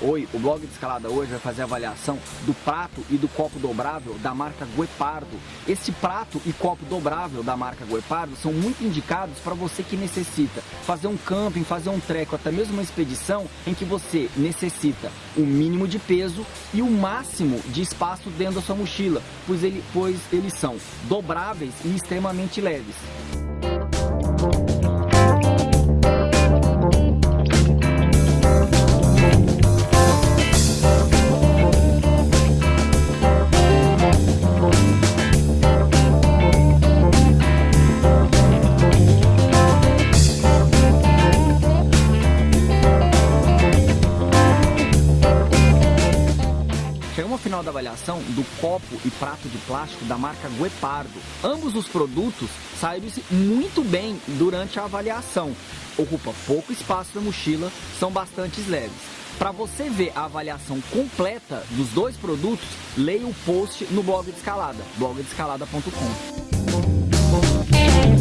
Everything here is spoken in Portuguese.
o blog de escalada hoje vai fazer avaliação do prato e do copo dobrável da marca Guepardo. Este prato e copo dobrável da marca Guepardo são muito indicados para você que necessita fazer um camping, fazer um treco, até mesmo uma expedição em que você necessita o mínimo de peso e o máximo de espaço dentro da sua mochila, pois, ele, pois eles são dobráveis e extremamente leves. Ao final da avaliação do copo e prato de plástico da marca Guepardo. Ambos os produtos saíram-se muito bem durante a avaliação. Ocupa pouco espaço na mochila, são bastante leves. Para você ver a avaliação completa dos dois produtos, leia o post no blog de escalada, blogdescalada.com.